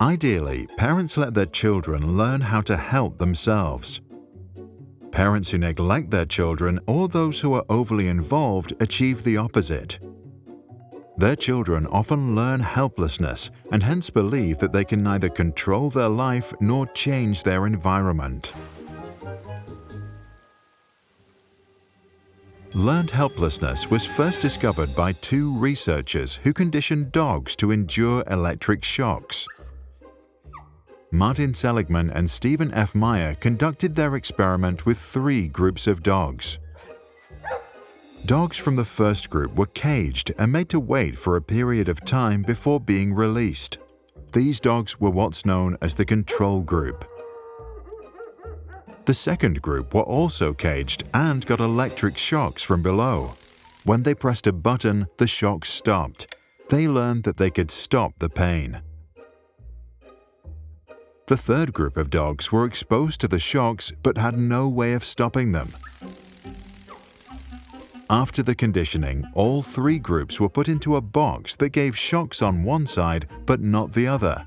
Ideally, parents let their children learn how to help themselves. Parents who neglect their children or those who are overly involved achieve the opposite. Their children often learn helplessness and hence believe that they can neither control their life nor change their environment. Learned helplessness was first discovered by two researchers who conditioned dogs to endure electric shocks. Martin Seligman and Steven F. Maier conducted their experiment with three groups of dogs. Dogs from the first group were caged and made to wait for a period of time before being released. These dogs were what's known as the control group. The second group were also caged and got electric shocks from below. When they pressed a button, the shocks stopped. They learned that they could stop the pain. The third group of dogs were exposed to the shocks but had no way of stopping them. After the conditioning, all three groups were put into a box that gave shocks on one side but not the other.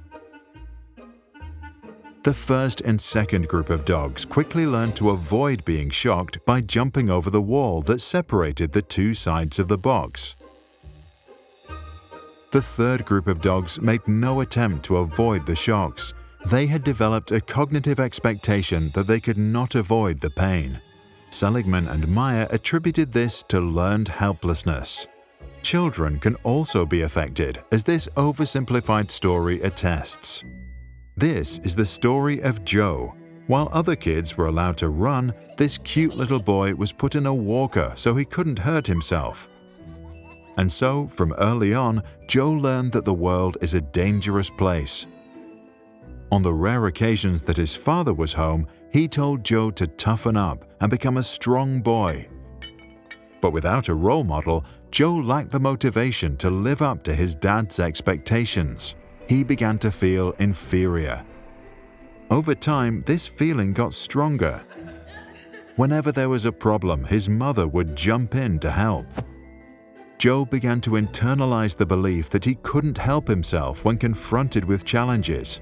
The first and second group of dogs quickly learned to avoid being shocked by jumping over the wall that separated the two sides of the box. The third group of dogs made no attempt to avoid the shocks. They had developed a cognitive expectation that they could not avoid the pain. Seligman and Maier attributed this to learned helplessness. Children can also be affected, as this oversimplified story attests. This is the story of Joe. While other kids were allowed to run, this cute little boy was put in a walker so he couldn't hurt himself. And so, from early on, Joe learned that the world is a dangerous place. On the rare occasions that his father was home, he told Joe to toughen up and become a strong boy. But without a role model, Joe lacked the motivation to live up to his dad's expectations he began to feel inferior. Over time, this feeling got stronger. Whenever there was a problem, his mother would jump in to help. Joe began to internalize the belief that he couldn't help himself when confronted with challenges.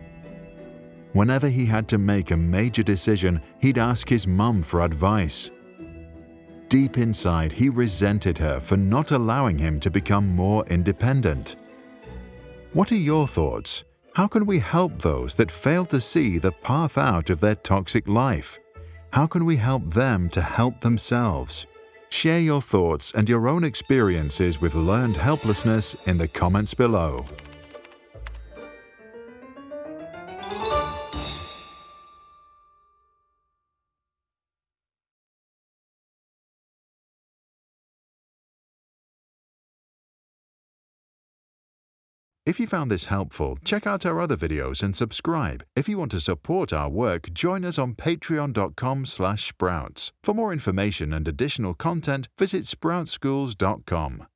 Whenever he had to make a major decision, he'd ask his mum for advice. Deep inside, he resented her for not allowing him to become more independent. What are your thoughts? How can we help those that fail to see the path out of their toxic life? How can we help them to help themselves? Share your thoughts and your own experiences with learned helplessness in the comments below. If you found this helpful, check out our other videos and subscribe. If you want to support our work, join us on patreon.com sprouts. For more information and additional content, visit sproutsschools.com.